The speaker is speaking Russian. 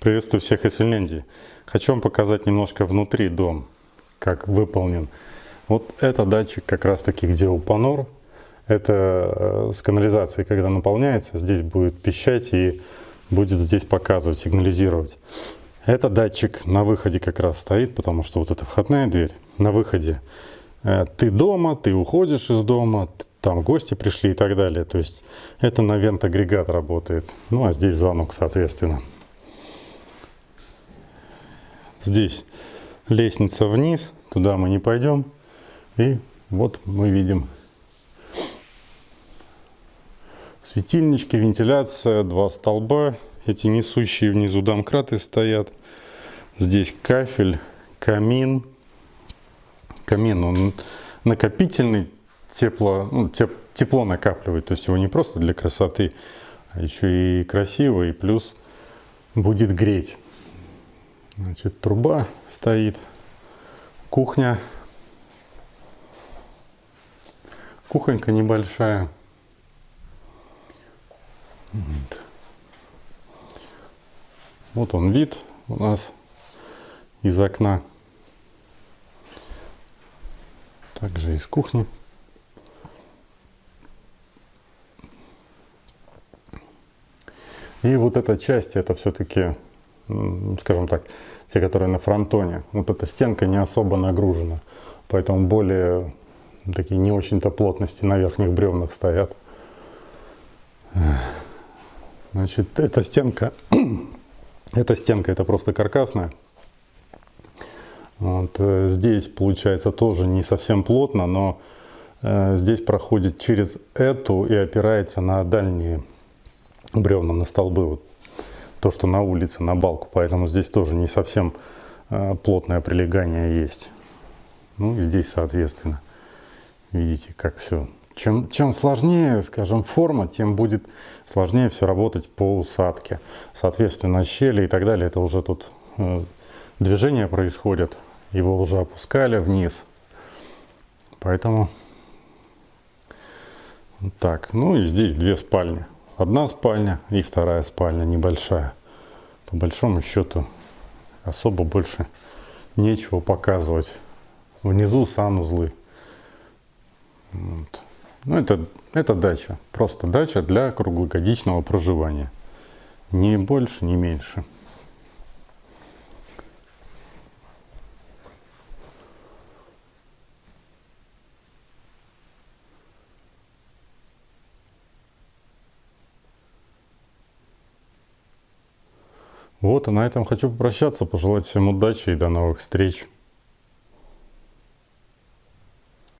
Приветствую всех из Финляндии. Хочу вам показать немножко внутри дом, как выполнен. Вот это датчик как раз таки, где у Панор. Это э, с канализацией, когда наполняется, здесь будет пищать и будет здесь показывать, сигнализировать. Это датчик на выходе как раз стоит, потому что вот эта входная дверь на выходе. Э, ты дома, ты уходишь из дома, там гости пришли и так далее. То есть это на вент-агрегат работает. Ну а здесь звонок, соответственно. Здесь лестница вниз, туда мы не пойдем. И вот мы видим светильнички, вентиляция, два столба. Эти несущие внизу домкраты стоят. Здесь кафель, камин. Камин, он накопительный, тепло, ну, теп, тепло накапливает. То есть его не просто для красоты, а еще и красиво, и плюс будет греть. Значит, труба стоит, кухня. Кухонька небольшая. Вот. вот он вид у нас из окна. Также из кухни. И вот эта часть, это все-таки скажем так, те, которые на фронтоне, вот эта стенка не особо нагружена, поэтому более такие не очень-то плотности на верхних бревнах стоят. Значит, эта стенка, эта стенка это просто каркасная. Вот, э, здесь получается тоже не совсем плотно, но э, здесь проходит через эту и опирается на дальние бревна, на столбы. Вот то, что на улице, на балку, поэтому здесь тоже не совсем э, плотное прилегание есть. Ну и здесь, соответственно, видите, как все. Чем, чем сложнее, скажем, форма, тем будет сложнее все работать по усадке. Соответственно, щели и так далее, это уже тут э, движение происходит, его уже опускали вниз. Поэтому так, ну и здесь две спальни одна спальня и вторая спальня небольшая. По большому счету особо больше нечего показывать. Внизу санузлы. Вот. Ну, это, это дача. Просто дача для круглогодичного проживания. Ни больше, ни меньше. Вот, и на этом хочу попрощаться, пожелать всем удачи и до новых встреч.